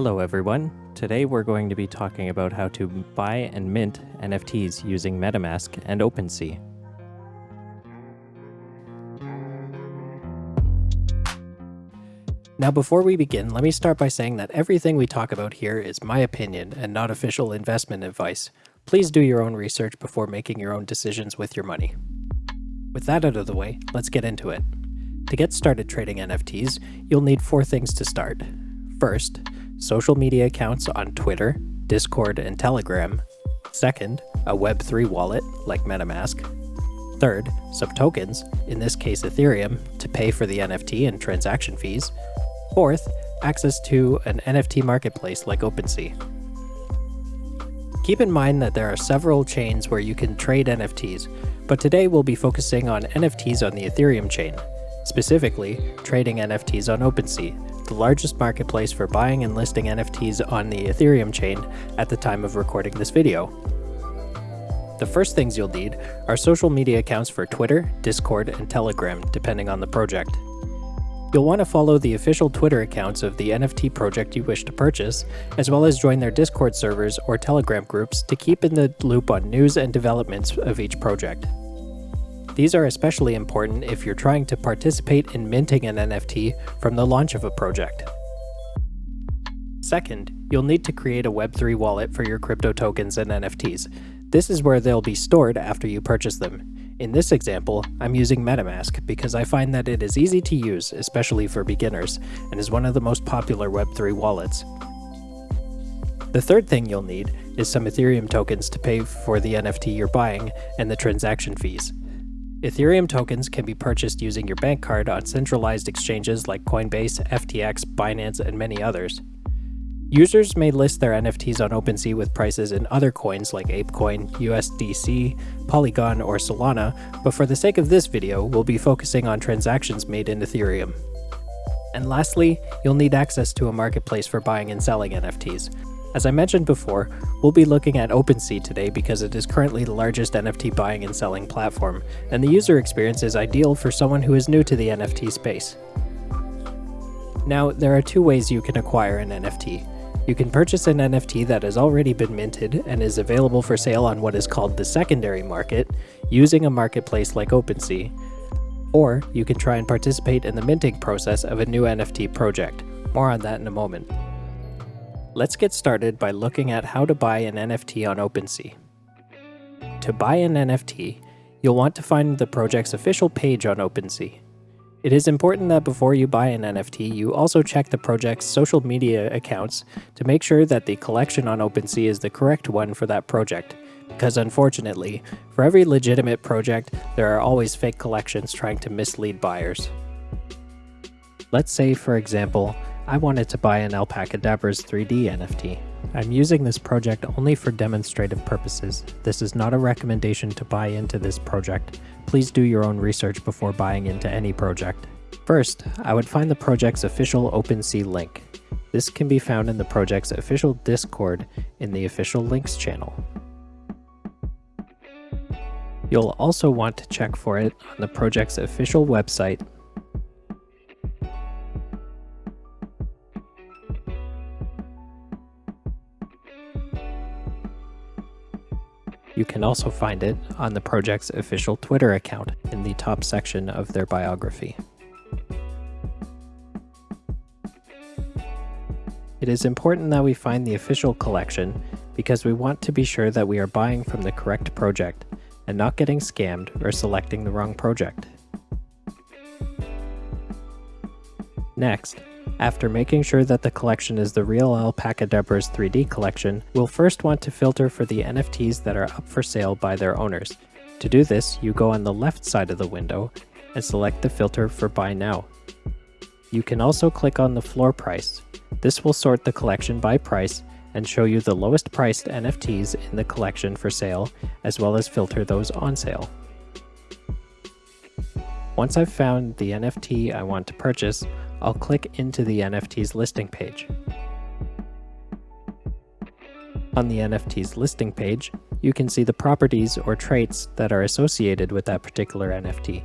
Hello everyone. Today we're going to be talking about how to buy and mint NFTs using MetaMask and OpenSea. Now before we begin, let me start by saying that everything we talk about here is my opinion and not official investment advice. Please do your own research before making your own decisions with your money. With that out of the way, let's get into it. To get started trading NFTs, you'll need four things to start. First, social media accounts on Twitter, Discord, and Telegram. Second, a Web3 wallet like MetaMask. Third, some tokens, in this case Ethereum, to pay for the NFT and transaction fees. Fourth, access to an NFT marketplace like OpenSea. Keep in mind that there are several chains where you can trade NFTs, but today we'll be focusing on NFTs on the Ethereum chain, specifically trading NFTs on OpenSea, the largest marketplace for buying and listing NFTs on the Ethereum chain at the time of recording this video. The first things you'll need are social media accounts for Twitter, Discord, and Telegram, depending on the project. You'll want to follow the official Twitter accounts of the NFT project you wish to purchase, as well as join their Discord servers or Telegram groups to keep in the loop on news and developments of each project. These are especially important if you're trying to participate in minting an NFT from the launch of a project. Second, you'll need to create a Web3 wallet for your crypto tokens and NFTs. This is where they'll be stored after you purchase them. In this example, I'm using MetaMask because I find that it is easy to use, especially for beginners, and is one of the most popular Web3 wallets. The third thing you'll need is some Ethereum tokens to pay for the NFT you're buying and the transaction fees. Ethereum tokens can be purchased using your bank card on centralized exchanges like Coinbase, FTX, Binance, and many others. Users may list their NFTs on OpenSea with prices in other coins like ApeCoin, USDC, Polygon, or Solana, but for the sake of this video, we'll be focusing on transactions made in Ethereum. And lastly, you'll need access to a marketplace for buying and selling NFTs, as I mentioned before, we'll be looking at OpenSea today because it is currently the largest NFT buying and selling platform, and the user experience is ideal for someone who is new to the NFT space. Now, there are two ways you can acquire an NFT. You can purchase an NFT that has already been minted and is available for sale on what is called the secondary market, using a marketplace like OpenSea. Or you can try and participate in the minting process of a new NFT project. More on that in a moment. Let's get started by looking at how to buy an NFT on OpenSea. To buy an NFT, you'll want to find the project's official page on OpenSea. It is important that before you buy an NFT, you also check the project's social media accounts to make sure that the collection on OpenSea is the correct one for that project, because unfortunately, for every legitimate project, there are always fake collections trying to mislead buyers. Let's say, for example, I wanted to buy an Alpaca Alpacadabraz 3D NFT. I'm using this project only for demonstrative purposes. This is not a recommendation to buy into this project. Please do your own research before buying into any project. First, I would find the project's official OpenSea link. This can be found in the project's official Discord in the official links channel. You'll also want to check for it on the project's official website You can also find it on the project's official Twitter account in the top section of their biography. It is important that we find the official collection because we want to be sure that we are buying from the correct project and not getting scammed or selecting the wrong project. Next, after making sure that the collection is the real Alpacadabraz 3D collection, we'll first want to filter for the NFTs that are up for sale by their owners. To do this, you go on the left side of the window and select the filter for Buy Now. You can also click on the floor price. This will sort the collection by price and show you the lowest priced NFTs in the collection for sale, as well as filter those on sale. Once I've found the NFT I want to purchase, I'll click into the NFT's listing page. On the NFT's listing page, you can see the properties or traits that are associated with that particular NFT.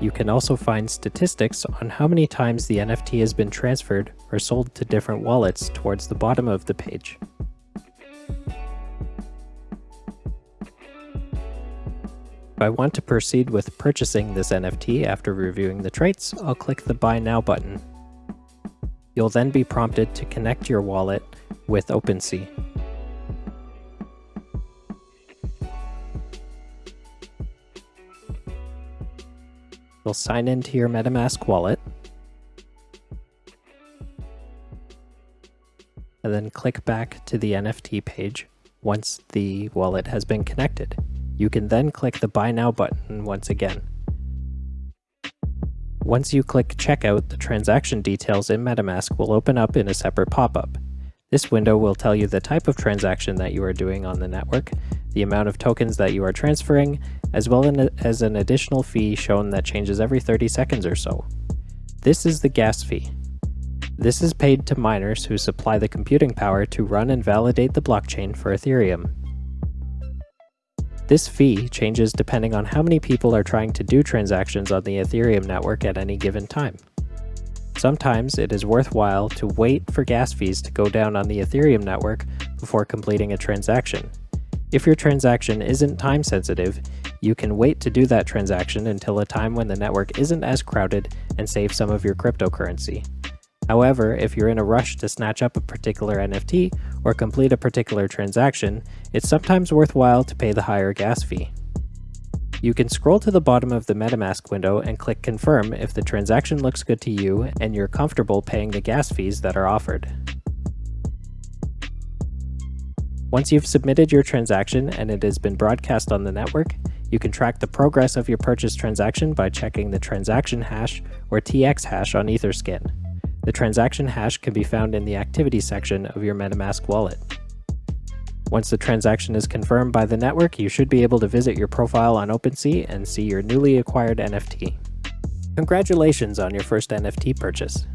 You can also find statistics on how many times the NFT has been transferred or sold to different wallets towards the bottom of the page. If I want to proceed with purchasing this NFT after reviewing the traits, I'll click the Buy Now button. You'll then be prompted to connect your wallet with OpenSea. You'll sign into your MetaMask wallet. And then click back to the NFT page once the wallet has been connected. You can then click the Buy Now button once again. Once you click Checkout, the transaction details in MetaMask will open up in a separate pop-up. This window will tell you the type of transaction that you are doing on the network, the amount of tokens that you are transferring, as well as an additional fee shown that changes every 30 seconds or so. This is the gas fee. This is paid to miners who supply the computing power to run and validate the blockchain for Ethereum. This fee changes depending on how many people are trying to do transactions on the Ethereum network at any given time. Sometimes it is worthwhile to wait for gas fees to go down on the Ethereum network before completing a transaction. If your transaction isn't time sensitive, you can wait to do that transaction until a time when the network isn't as crowded and save some of your cryptocurrency. However, if you're in a rush to snatch up a particular NFT or complete a particular transaction, it's sometimes worthwhile to pay the higher gas fee. You can scroll to the bottom of the MetaMask window and click Confirm if the transaction looks good to you and you're comfortable paying the gas fees that are offered. Once you've submitted your transaction and it has been broadcast on the network, you can track the progress of your purchase transaction by checking the transaction hash or TX hash on Etherscan. The transaction hash can be found in the activity section of your MetaMask wallet. Once the transaction is confirmed by the network, you should be able to visit your profile on OpenSea and see your newly acquired NFT. Congratulations on your first NFT purchase.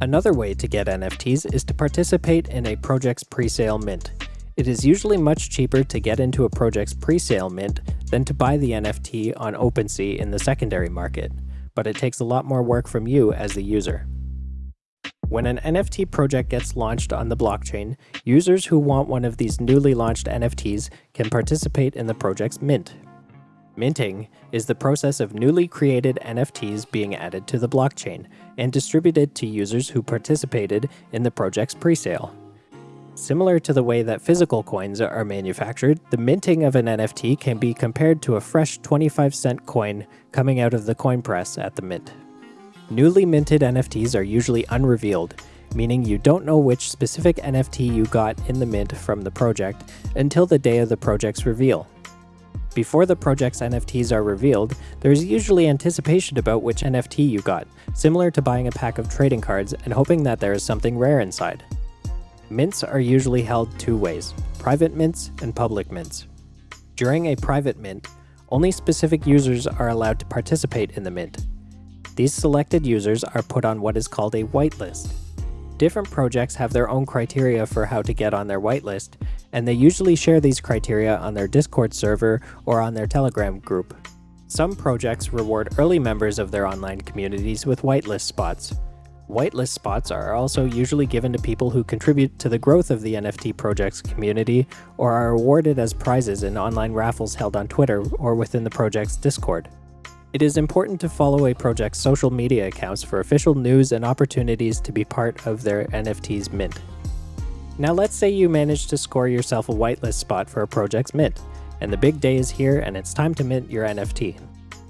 Another way to get NFTs is to participate in a project's presale mint. It is usually much cheaper to get into a project's presale mint than to buy the NFT on OpenSea in the secondary market, but it takes a lot more work from you as the user. When an NFT project gets launched on the blockchain, users who want one of these newly launched NFTs can participate in the project's mint. Minting is the process of newly created NFTs being added to the blockchain and distributed to users who participated in the project's presale. Similar to the way that physical coins are manufactured, the minting of an NFT can be compared to a fresh 25 cent coin coming out of the coin press at the mint. Newly minted NFTs are usually unrevealed, meaning you don't know which specific NFT you got in the mint from the project until the day of the project's reveal. Before the project's NFTs are revealed, there's usually anticipation about which NFT you got, similar to buying a pack of trading cards and hoping that there is something rare inside. Mints are usually held two ways, private mints and public mints. During a private mint, only specific users are allowed to participate in the mint, these selected users are put on what is called a whitelist. Different projects have their own criteria for how to get on their whitelist, and they usually share these criteria on their Discord server or on their Telegram group. Some projects reward early members of their online communities with whitelist spots. Whitelist spots are also usually given to people who contribute to the growth of the NFT project's community or are awarded as prizes in online raffles held on Twitter or within the project's Discord. It is important to follow a project's social media accounts for official news and opportunities to be part of their NFT's mint. Now let's say you manage to score yourself a whitelist spot for a project's mint, and the big day is here and it's time to mint your NFT.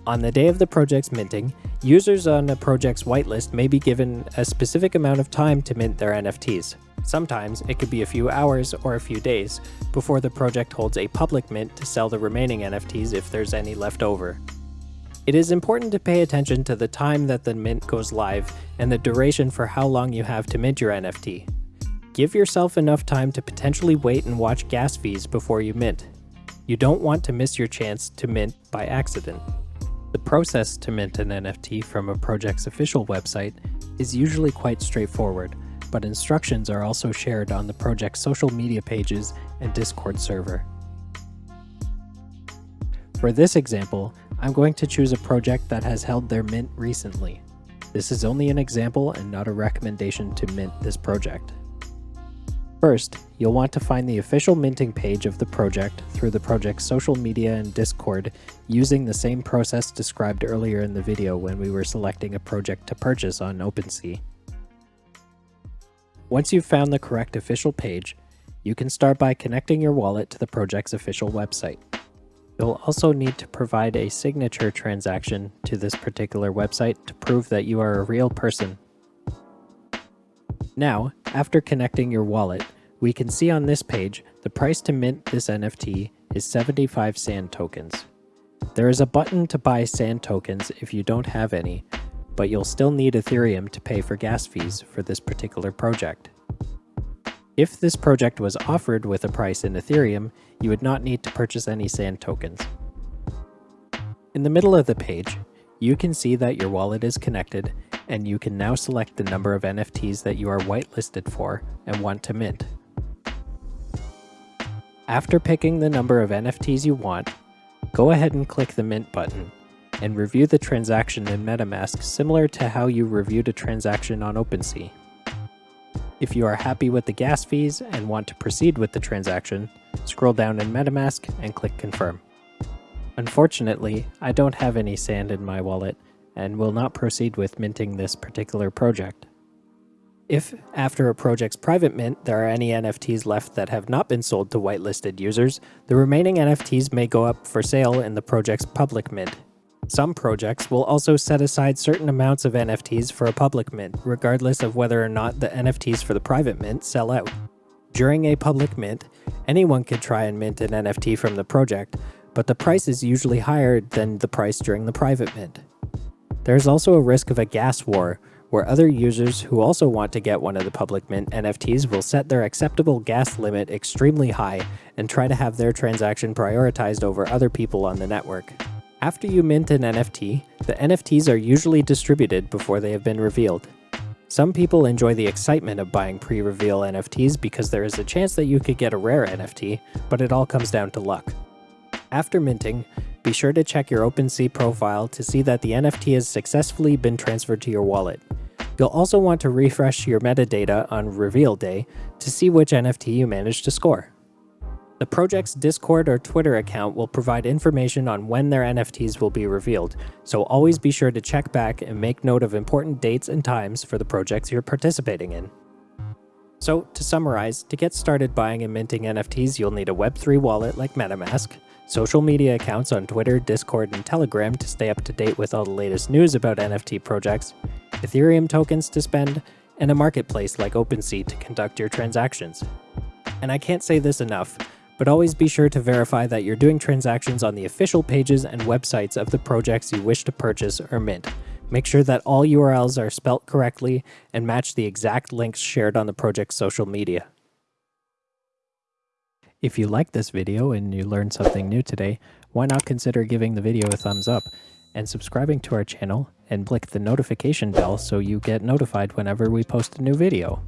On the day of the project's minting, users on a project's whitelist may be given a specific amount of time to mint their NFTs. Sometimes it could be a few hours or a few days before the project holds a public mint to sell the remaining NFTs if there's any left over. It is important to pay attention to the time that the mint goes live and the duration for how long you have to mint your NFT. Give yourself enough time to potentially wait and watch gas fees before you mint. You don't want to miss your chance to mint by accident. Process to mint an NFT from a project's official website is usually quite straightforward, but instructions are also shared on the project's social media pages and Discord server. For this example, I'm going to choose a project that has held their mint recently. This is only an example and not a recommendation to mint this project. First, you'll want to find the official minting page of the project through the project's social media and Discord using the same process described earlier in the video when we were selecting a project to purchase on OpenSea. Once you've found the correct official page, you can start by connecting your wallet to the project's official website. You'll also need to provide a signature transaction to this particular website to prove that you are a real person. Now, after connecting your wallet, we can see on this page the price to mint this NFT is 75 SAND tokens. There is a button to buy SAND tokens if you don't have any, but you'll still need Ethereum to pay for gas fees for this particular project. If this project was offered with a price in Ethereum, you would not need to purchase any SAND tokens. In the middle of the page, you can see that your wallet is connected and you can now select the number of NFTs that you are whitelisted for and want to mint. After picking the number of NFTs you want, go ahead and click the Mint button and review the transaction in MetaMask similar to how you reviewed a transaction on OpenSea. If you are happy with the gas fees and want to proceed with the transaction, scroll down in MetaMask and click Confirm. Unfortunately, I don't have any sand in my wallet and will not proceed with minting this particular project. If, after a project's private mint, there are any NFTs left that have not been sold to whitelisted users, the remaining NFTs may go up for sale in the project's public mint some projects will also set aside certain amounts of NFTs for a public mint, regardless of whether or not the NFTs for the private mint sell out. During a public mint, anyone could try and mint an NFT from the project, but the price is usually higher than the price during the private mint. There is also a risk of a gas war, where other users who also want to get one of the public mint NFTs will set their acceptable gas limit extremely high and try to have their transaction prioritized over other people on the network. After you mint an NFT, the NFTs are usually distributed before they have been revealed. Some people enjoy the excitement of buying pre-reveal NFTs because there is a chance that you could get a rare NFT, but it all comes down to luck. After minting, be sure to check your OpenSea profile to see that the NFT has successfully been transferred to your wallet. You'll also want to refresh your metadata on reveal day to see which NFT you managed to score. The project's Discord or Twitter account will provide information on when their NFTs will be revealed, so always be sure to check back and make note of important dates and times for the projects you're participating in. So, to summarize, to get started buying and minting NFTs, you'll need a Web3 wallet like MetaMask, social media accounts on Twitter, Discord, and Telegram to stay up to date with all the latest news about NFT projects, Ethereum tokens to spend, and a marketplace like OpenSea to conduct your transactions. And I can't say this enough, but always be sure to verify that you're doing transactions on the official pages and websites of the projects you wish to purchase or mint. Make sure that all URLs are spelt correctly and match the exact links shared on the project's social media. If you liked this video and you learned something new today, why not consider giving the video a thumbs up and subscribing to our channel and click the notification bell so you get notified whenever we post a new video.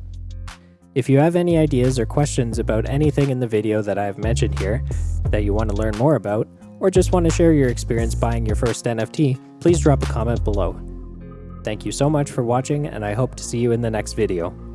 If you have any ideas or questions about anything in the video that I have mentioned here that you want to learn more about, or just want to share your experience buying your first NFT, please drop a comment below. Thank you so much for watching and I hope to see you in the next video.